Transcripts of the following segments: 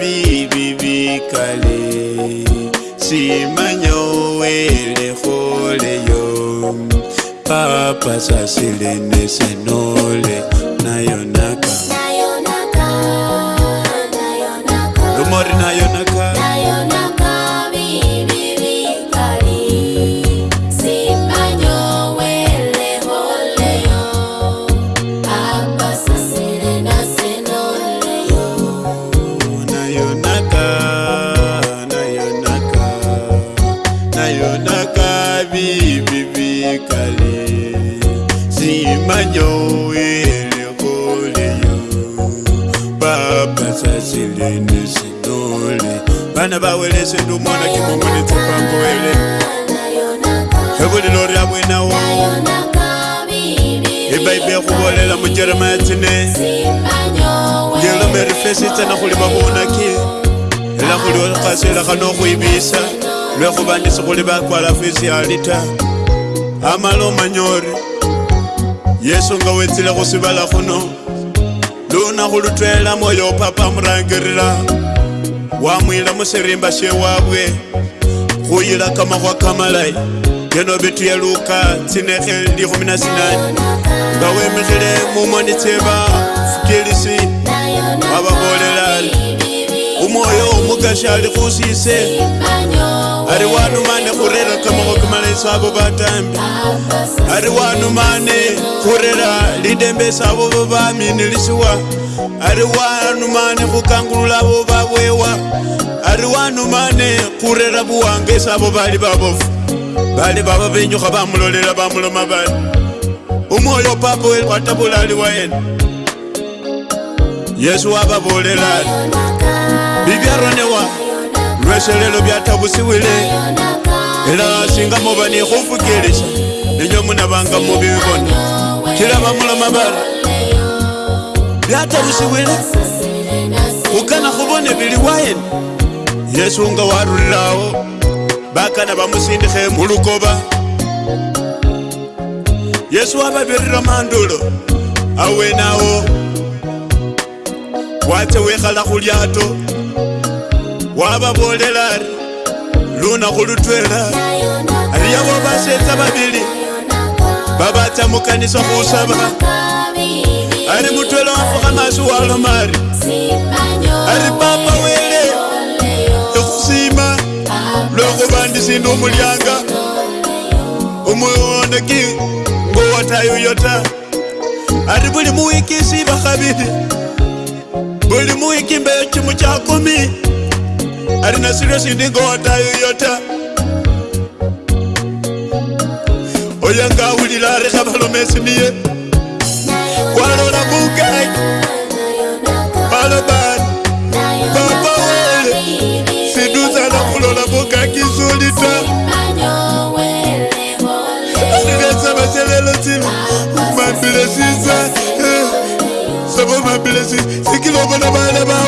vi vi cali si simanyo wele khole yo papa silene senole na nayonaka nayonaka Nayonaka na kabi bibi kale simanyo ele kole yo baba sasilene sidole bana bawele sendumona kimomone tsapangoele ebolelo rya bwenawo ebaibe ya kubolela mujeremaya tsine ngelomerifesitsana khuli babonaki ela khuliwo khaselakhano khwibisa lwekhubanisa khuli bakwala fisiali ta amala omanya ori yesu nga wetsile khusibala khuno luna khulutwela moyo papa murangirira wamwila musirimba shewabwe khuyila kamakhwa kamalayi keno bituya luka tsinekhe ndi 18 nga wemikhile mumoni tseba fukilisi wababolela ali umwoyo omukashi ali khusise ari wano mane kurera kamoko kamalaisavo vatambi ari wano mane kurera lidembesavo vovaminilisiwa ari wano mane kukangululavo vawewa ari wano mane kurera vuwangesavo vali vavofu vali vava venyuka vamulolera vamuloma vali umwoyo papo watavulali wa yena yesu wavavolelali vivyarwa newao byose lelo byatabusibwile era singa muba nekhufukilisha ninyo munabanga mubibona kiraba muloma bara byatabusibwile kugana khubone bili wayene yesu nga warulirawo bakana bamusindikhe mulukoba yesu wababirira mandulo awenawo wacha wekhala khulyato wavavolela ri luna kulutwela riya wa vasetsa vavili vavatsamukanisa kuusava ari mutwela wa mfuka masi walomari ari papa wele ekusima loko vandisindi umulyanga umuoneki ngowatayuyota ari buli muwikisi vakhavili buli muwiki mbeyo chimu cha kumi ari nasiriosi ndingoatayo yota oya oh, ngawulira arekha balomesi niye kwalola bukai balobani papa wele siduzana kulola bukakizulita arivesabaselelo simi mambile sisa sabo mambile sikilobona bana bawe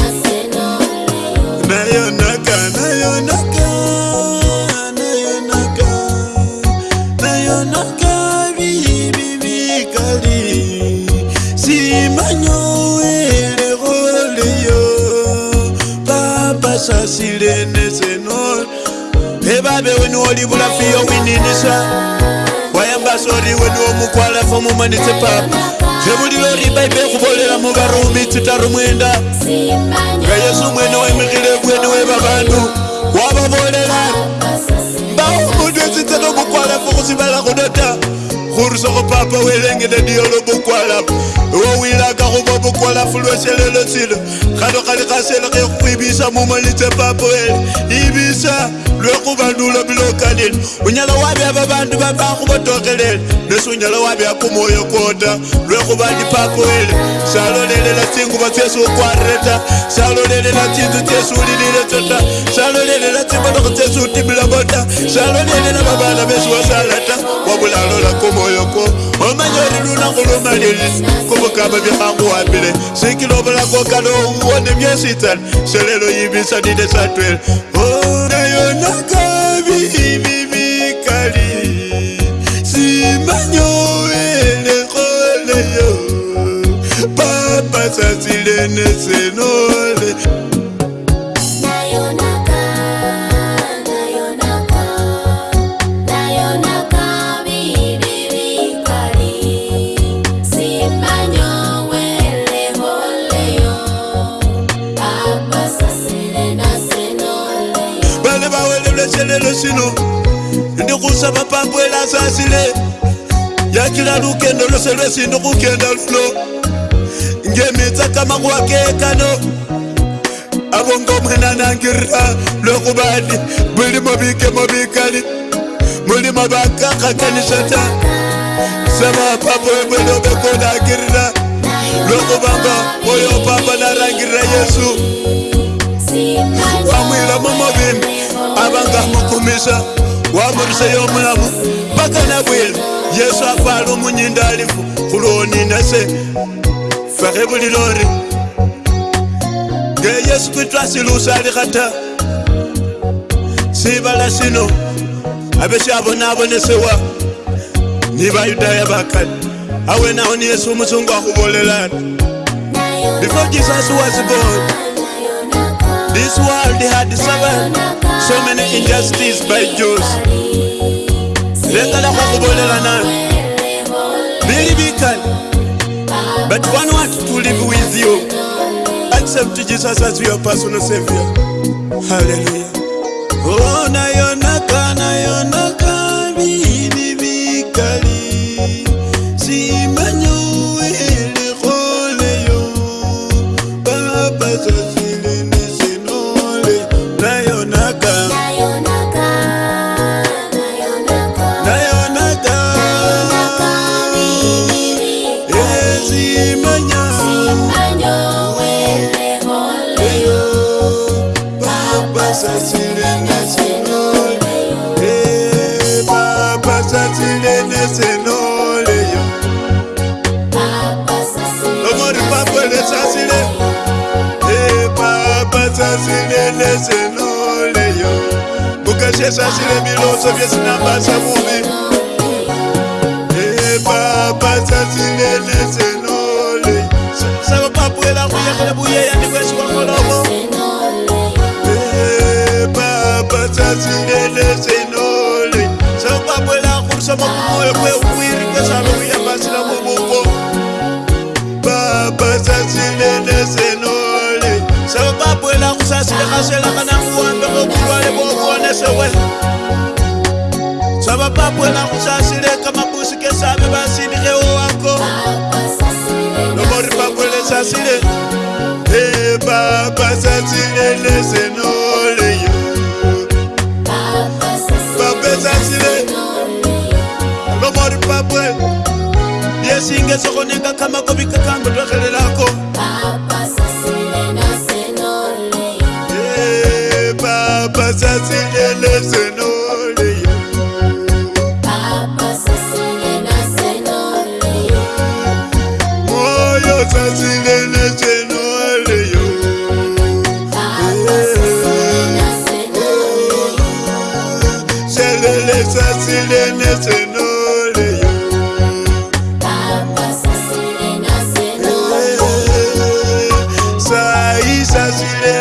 wenu olibula fiyo wininisa wayambasori wenu omukwala fomumanitse papa zebulilori baibe kubolela mubarumi tsitaru mwenda nga yesu mwene wemikhile bwene we babandu wababolela mbawo mundu etsitsano mukwala fokhusibala khuno ta goruse go papa o eleng e le dio lo bokwalapo o o ilaka go ba bokwalafo loselelo tselo kgalogale ga sele ge go ebisa mo maletse papo ele ebisa lwe go bandula bile o kalele o nyala wa beaba bantu ba bago ba togelele lese o nyala wa bea komoyo kota lwe go ba dipapo ele sa lolelela tsengo ba tse se o kwarreta sa lolelela tsintso tse se o lelile tsota sa lolelela tsimologo tse se o timela bota sa lolelela babana be se wa sa lata wa bolalola komoyo boyoko omanyoli lunango lumalili kubukaba byahanguwambile sikilobulako kano uwone byesitani selelo yibisanine satwele nayonakabi bibikali simanyoelekholeyo papasasilene seno lelo sino ndikusaba pambu elasasile yakila lukendo lwose lwesi ndikukenda luno ngemitsaka makuwakekano abo ngomwena nangirira lwokubandi bulimo bikemo bikali mulimo bakakhakanisa ta saba papa webwene obekonangirira lwokubanga oyo papa narangirira yesu wamwila mumubimbi avangamukumisa wamuruseyo mulavu paka na bwelu yesu afala omunyinda alifu kulooninese fahe bulilori nge yesu kristu asilusa alikhata sibala sino avesyabonaabonesewa ni bayudaya bakali awenaho ni yesu omusungu akhubolelana before jesus was born This world had suffered so many injustices by Jews. lekalako Very big bikali but one wants to live with you accept jesus as your personal savior hallelujah oh, na, yo, na, ka, na, yo, na. esenoleyo lomori papo lesasile e papa sasile lesenoleyo mukashe sasile biloso byesinambasa mubi e papa sasile lesenoleyo eh, sabo papuela kuyakele buyeya ndikwesikwakolomo e papa sasile kufamba kumoyo kweuwirike zvave uya pasi ramuvuko baba sasinene senole saka kwabwela kusasilekasela kana kuwambe kokulwale kokuonesewe zvava pabwela kusasileka mabusike save vasini kewo wako nomori pabwele sasile e baba sasinene senole byasokoneka kamako bikakangotwakalera presidente.